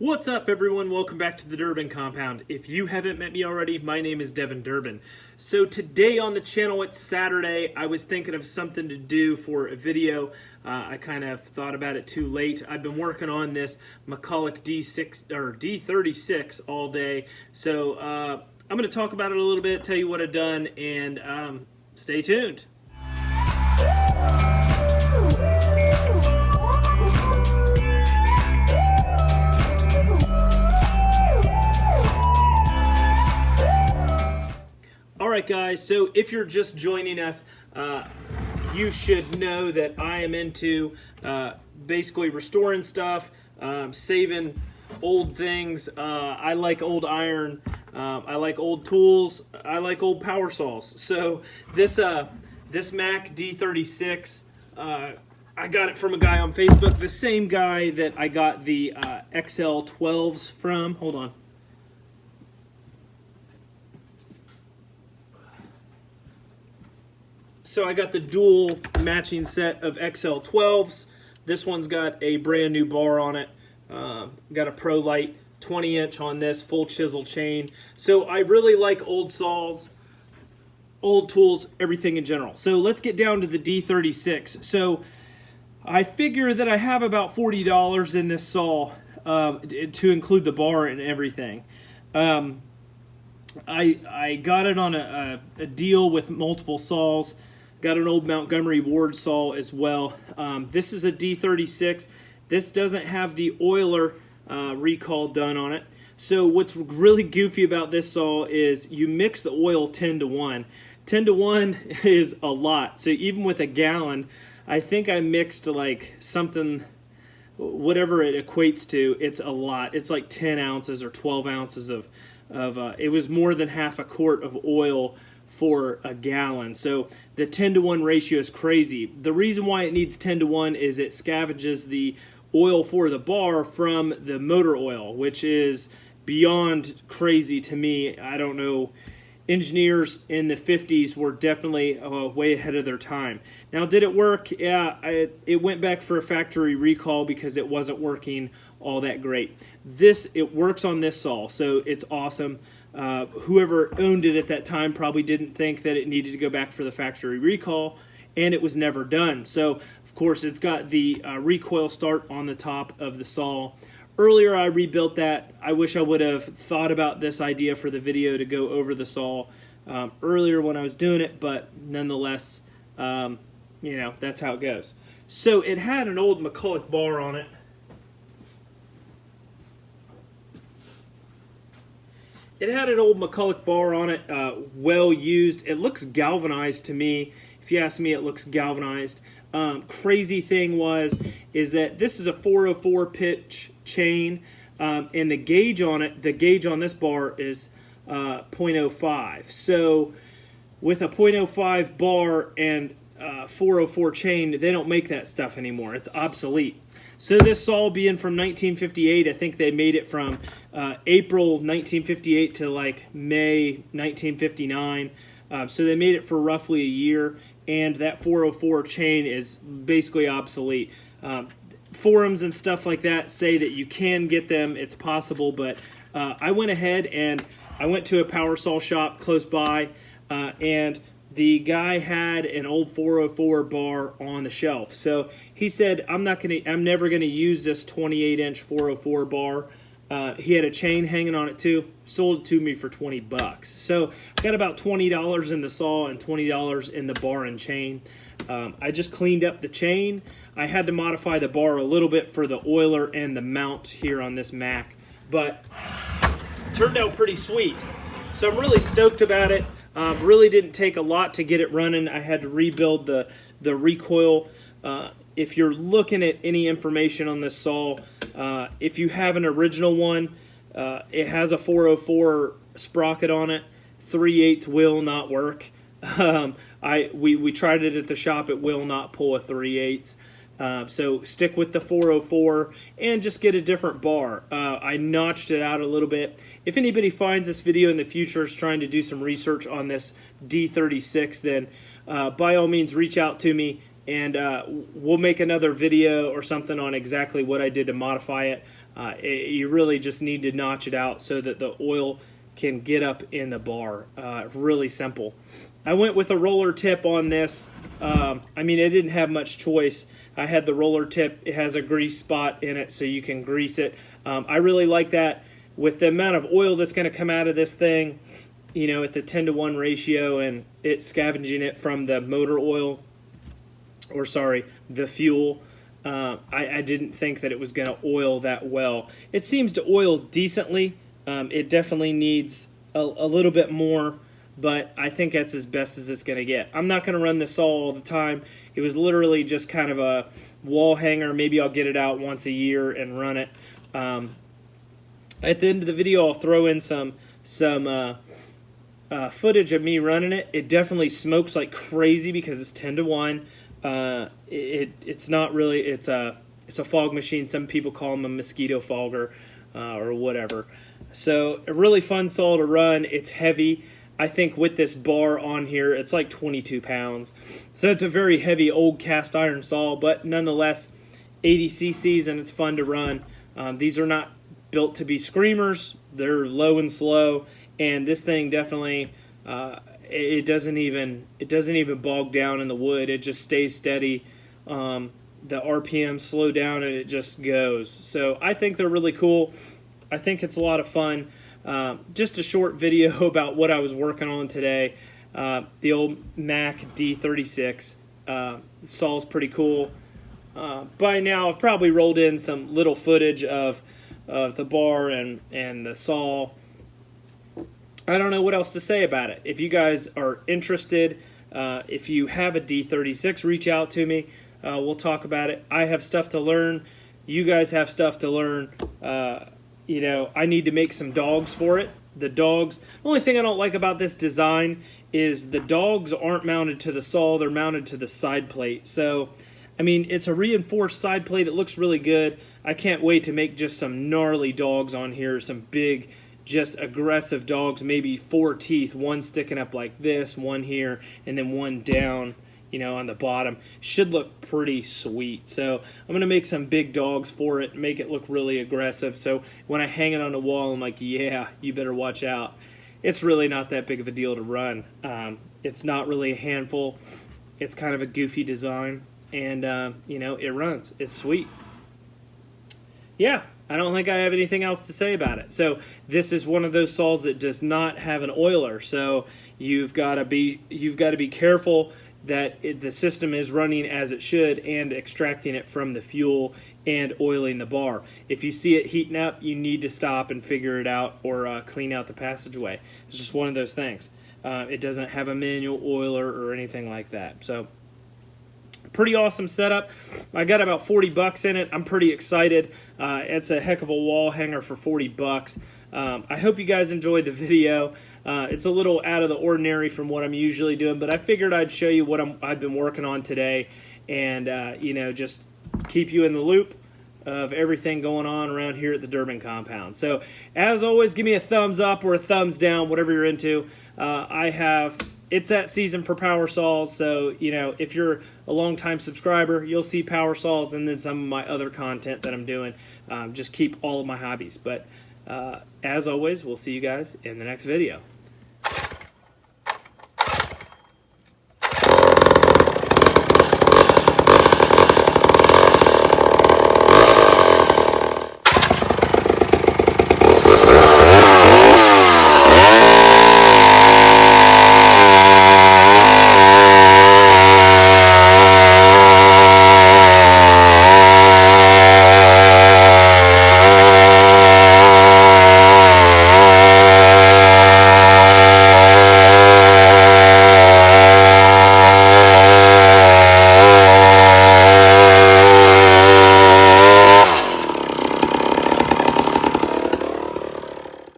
What's up, everyone? Welcome back to the Durbin Compound. If you haven't met me already, my name is Devin Durbin. So today on the channel, it's Saturday. I was thinking of something to do for a video. Uh, I kind of thought about it too late. I've been working on this McCulloch D6 or D36 all day. So uh, I'm going to talk about it a little bit, tell you what I've done, and um, stay tuned. Alright guys, so if you're just joining us, uh, you should know that I am into uh, basically restoring stuff, um, saving old things. Uh, I like old iron. Um, I like old tools. I like old power saws. So this uh, this Mac D36, uh, I got it from a guy on Facebook, the same guy that I got the uh, XL12s from. Hold on. So I got the dual matching set of XL12s. This one's got a brand new bar on it. Uh, got a Pro Light 20 inch on this, full chisel chain. So I really like old saws, old tools, everything in general. So let's get down to the D36. So I figure that I have about $40 in this saw um, to include the bar and everything. Um, I, I got it on a, a, a deal with multiple saws. Got an old Montgomery Ward saw as well. Um, this is a D36. This doesn't have the oiler uh, recall done on it. So what's really goofy about this saw is you mix the oil 10 to 1. 10 to 1 is a lot. So even with a gallon, I think I mixed like something, whatever it equates to, it's a lot. It's like 10 ounces or 12 ounces of, of uh, it was more than half a quart of oil for a gallon. So the 10 to 1 ratio is crazy. The reason why it needs 10 to 1 is it scavenges the oil for the bar from the motor oil, which is beyond crazy to me. I don't know. Engineers in the 50s were definitely uh, way ahead of their time. Now, did it work? Yeah, I, it went back for a factory recall because it wasn't working all that great. This, it works on this saw, so it's awesome. Uh, whoever owned it at that time probably didn't think that it needed to go back for the factory recall, and it was never done. So, of course, it's got the uh, recoil start on the top of the saw. Earlier, I rebuilt that. I wish I would have thought about this idea for the video to go over the saw um, earlier when I was doing it, but nonetheless, um, you know, that's how it goes. So it had an old McCulloch bar on it. It had an old McCulloch bar on it, uh, well used. It looks galvanized to me. If you ask me, it looks galvanized. Um, crazy thing was, is that this is a 404 pitch chain, um, and the gauge on it, the gauge on this bar is uh, 0.05. So with a 0.05 bar and uh, 404 chain, they don't make that stuff anymore. It's obsolete. So this saw being from 1958, I think they made it from uh, April 1958 to like May 1959. Uh, so they made it for roughly a year, and that 404 chain is basically obsolete. Um, forums and stuff like that say that you can get them, it's possible, but uh, I went ahead and I went to a power saw shop close by, uh, and the guy had an old 404 bar on the shelf. So he said, I'm not gonna, I'm never gonna use this 28 inch 404 bar. Uh, he had a chain hanging on it too. Sold it to me for 20 bucks. So I got about $20 in the saw and $20 in the bar and chain. Um, I just cleaned up the chain. I had to modify the bar a little bit for the oiler and the mount here on this Mac, but turned out pretty sweet. So I'm really stoked about it. Um, really didn't take a lot to get it running. I had to rebuild the, the recoil. Uh, if you're looking at any information on this saw, uh, if you have an original one, uh, it has a 404 sprocket on it. 3 8 will not work. Um, I we, we tried it at the shop. It will not pull a 3 8 uh, so stick with the 404 and just get a different bar. Uh, I notched it out a little bit. If anybody finds this video in the future is trying to do some research on this D36, then uh, by all means reach out to me and uh, we'll make another video or something on exactly what I did to modify it. Uh, it, you really just need to notch it out so that the oil can get up in the bar. Uh, really simple. I went with a roller tip on this. Um, I mean, I didn't have much choice. I had the roller tip. It has a grease spot in it so you can grease it. Um, I really like that. With the amount of oil that's going to come out of this thing, you know, at the 10 to 1 ratio and it's scavenging it from the motor oil, or sorry, the fuel, uh, I, I, didn't think that it was going to oil that well. It seems to oil decently. Um, it definitely needs a, a, little bit more, but I think that's as best as it's going to get. I'm not going to run this saw all the time. It was literally just kind of a wall hanger. Maybe I'll get it out once a year and run it. Um, at the end of the video, I'll throw in some some uh, uh, footage of me running it. It definitely smokes like crazy because it's 10 to 1. Uh, it, it's not really, it's a, it's a fog machine. Some people call them a mosquito fogger uh, or whatever. So a really fun saw to run. It's heavy. I think with this bar on here, it's like 22 pounds. So it's a very heavy old cast iron saw, but nonetheless, 80 cc's and it's fun to run. Um, these are not built to be screamers. They're low and slow and this thing definitely uh, it doesn't even it doesn't even bog down in the wood. It just stays steady. Um, the RPM slow down and it just goes. So I think they're really cool. I think it's a lot of fun. Uh, just a short video about what I was working on today. Uh, the old Mac D36 uh, saw's pretty cool. Uh, by now I've probably rolled in some little footage of of the bar and and the saw I don't know what else to say about it. If you guys are interested, uh, if you have a D36, reach out to me. We'll talk about it. I have stuff to learn. You guys have stuff to learn. You know, I need to make some dogs for it. The dogs, the only thing I don't like about this design is the dogs aren't mounted to the saw, they're mounted to the side plate. So, I mean, it's a reinforced side plate. It looks really good. I can't wait to make just some gnarly dogs on here, some big just aggressive dogs, maybe four teeth, one sticking up like this, one here, and then one down, you know, on the bottom. Should look pretty sweet. So I'm going to make some big dogs for it, make it look really aggressive. So when I hang it on the wall, I'm like, yeah, you better watch out. It's really not that big of a deal to run. Um, it's not really a handful. It's kind of a goofy design, and, uh, you know, it runs. It's sweet. Yeah, I don't think I have anything else to say about it. So this is one of those saws that does not have an oiler. So you've got to be you've got to be careful that it, the system is running as it should and extracting it from the fuel and oiling the bar. If you see it heating up, you need to stop and figure it out or uh, clean out the passageway. It's just one of those things. Uh, it doesn't have a manual oiler or anything like that. So pretty awesome setup. I got about 40 bucks in it. I'm pretty excited. Uh, it's a heck of a wall hanger for 40 bucks. Um, I hope you guys enjoyed the video. Uh, it's a little out of the ordinary from what I'm usually doing, but I figured I'd show you what i have been working on today and, uh, you know, just keep you in the loop of everything going on around here at the Durbin compound. So, as always, give me a thumbs up or a thumbs down, whatever you're into. Uh, I have it's that season for power saws so you know if you're a long time subscriber you'll see power saws and then some of my other content that i'm doing um, just keep all of my hobbies but uh, as always we'll see you guys in the next video